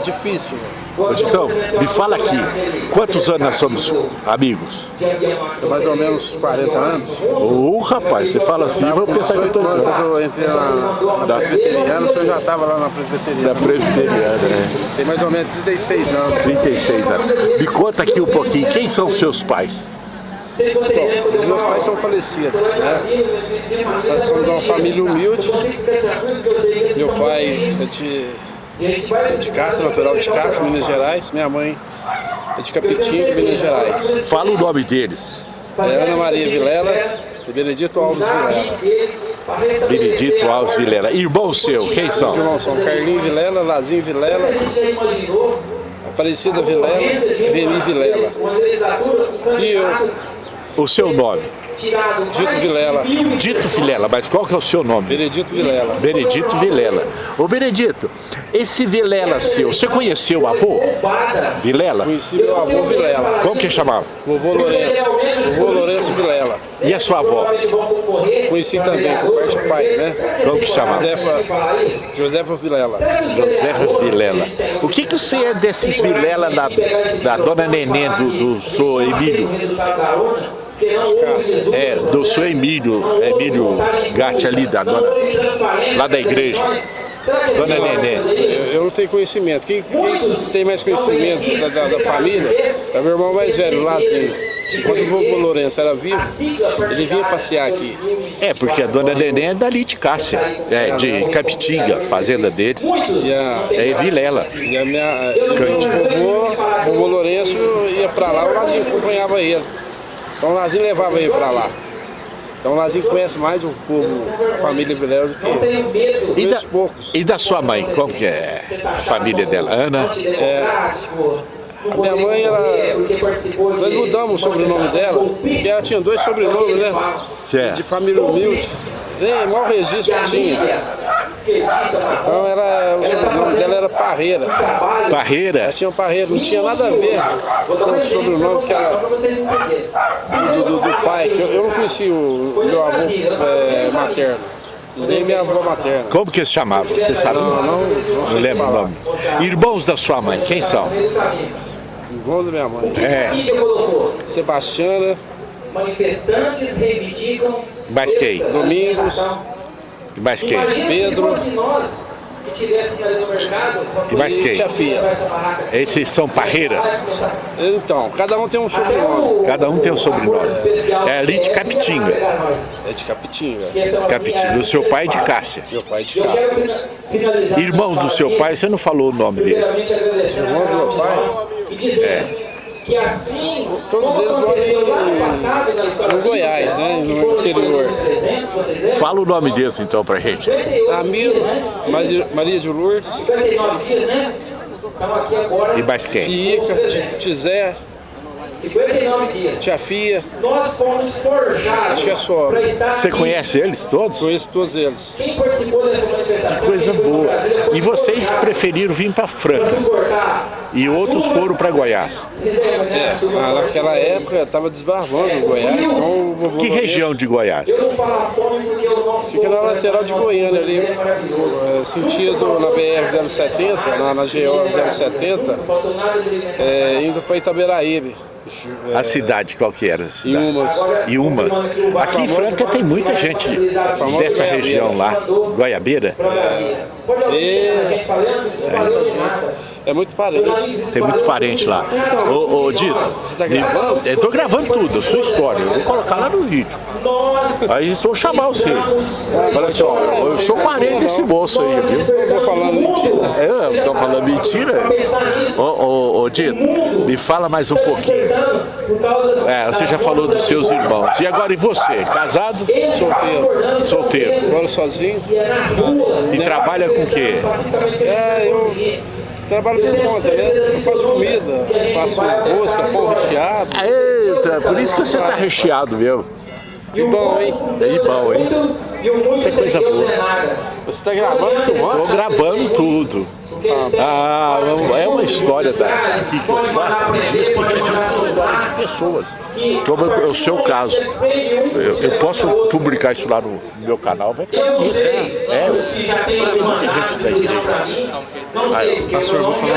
difícil. Ô, Titão, me fala aqui, quantos anos nós somos amigos? É mais ou menos 40 anos. Ô, rapaz, você fala assim, eu vou pensar que eu tô... Quando eu entrei na, na presbiteriana, o senhor já estava lá na presbiteriana. Da presbiteriana, né? Tem mais ou menos 36 anos. 36 anos. Me conta aqui um pouquinho, quem são os seus pais? Bom, meus pais são falecidos, né? Nós somos de uma família humilde. Meu pai é de, de Cássio, natural de Cássio, Minas Gerais. Minha mãe é de Capitinho, Minas Gerais. Fala o nome deles. É Ana Maria Vilela e Benedito Alves Vilela. Benedito Alves Vilela. Irmão seu, quem são? Os irmãos são Carlinho Vilela, Lazinho Vilela, Aparecida Vilela, Reni Vilela. E eu, O seu nome? Dito Vilela. Dito Vilela, mas qual que é o seu nome? Benedito Vilela. Benedito Vilela. Ô Benedito, esse Vilela seu, você conheceu o avô? Vilela? Conheci meu avô Vilela. Como que chamava? Vovô Lourenço. Vovô Lourenço Vilela. E a sua avó? Conheci também, por parte do pai, né? Como que chamava? Josefa, Josefa Vilela. Josefa Vilela. O que que você é desses Vilela da, da dona Neném do, do senhor Emílio? É, do senhor Emílio, Emílio Gatti ali, da dona, lá da igreja. Dona Neném. Eu, eu não tenho conhecimento. Quem, quem tem mais conhecimento da, da, da família é meu irmão mais velho, Lazinho. Quando o vovô Lourenço era vivo, ele vinha passear aqui. É, porque a dona Neném é dali de Cássia, é, de Capitinga, fazenda deles. E a, É Vilela. e a minha, e meu vovô, vovô Lourenço ia pra lá, o Lazinho acompanhava ele. Então o Lazinho levava ele pra lá. Então o Lazinho conhece mais o povo, a família Vilela do que eu. E da, poucos. e da sua mãe, como que é a família dela? Ana? A minha mãe, ela, nós mudamos o sobrenome dela, porque ela tinha dois sobrenomes, né? Certo. De família humilde. Nem mau registro tinha. Então era, o sobrenome dela era Parreira. Parreira? Ela tinha Parreira, não tinha nada a ver com o sobrenome que ela, do, do, do pai. que Eu, eu não conheci o, meu avô é, materno, nem minha avó materna. Como que se chamava? Você sabe? Não, não, não, Não lembro o nome. Irmãos da sua mãe, quem são? Irmão da minha mãe. É, Sebastiana, Manifestantes reivindicam mais quem? Domingos, Mais quem? Pedro. se nós que tivéssemos ali no mercado, E mais quem? tia Fia. Esses são parreiras. Então, cada um tem um sobrenome. Cada um tem um sobrenome. É ali de Capitinga. É de Capitinga. Capitinga. O seu pai é de Cássia. Meu pai é de casa. Irmãos do seu pai, você não falou o nome deles. Irmão do meu pai, e dizer que assim todos eles moram em, no Goiás, né? No interior. Fala o nome deles então pra gente. Ramiro, Maria- Maria de Lourdes, 59 dias, né? Estamos aqui agora, E mais quem? Fica, Tizé, 59 dias. Tia Fia. Nós fomos forjados Tia estar Você aqui. conhece eles todos? Conheço todos eles. Quem participou dessa manifestação? Coisa boa. E vocês preferiram vir para Franca e outros foram para Goiás. É, naquela época estava desbravando o Goiás, então Que região de Goiás? Fica na lateral de Goiânia ali, é, sentido na BR-070, na, na GO 070, faltou nada de é, indo para Itaberaíbe. É, A cidade qual que era? cidade? umas. E umas. Aqui em Franca tem muita gente dessa região lá, Goiabeira. Pode É muito parente. Tem muito parente lá. Ô, ô Dito, tá gravando? eu tô gravando tudo, a sua história. Eu vou colocar lá no vídeo. Aí vou chamar você. Olha só, eu sou parente desse moço aí, viu? Vou falando mentira. É, tô falando mentira? Ô, ô, ô Dito, me fala mais um pouquinho. É, você já falou dos seus irmãos. E agora, e você? Casado? Solteiro. Solteiro. Moro sozinho. E trabalha com o quê? É, eu trabalho por conta, né? Eu faço comida, faço rosca, pão recheado. Eita, por isso que você tá recheado mesmo. E bom, hein? E bom, hein? Isso é coisa boa. Você tá gravando, filmando? Tô gravando tudo. Ah, é uma história da, aqui que eu faço, registro, registro história de pessoas. Como é o seu caso. Eu, eu posso publicar isso lá no meu canal, vai ficar bonito. É, é, tem muita gente da igreja. Sei, Pastor, vou falar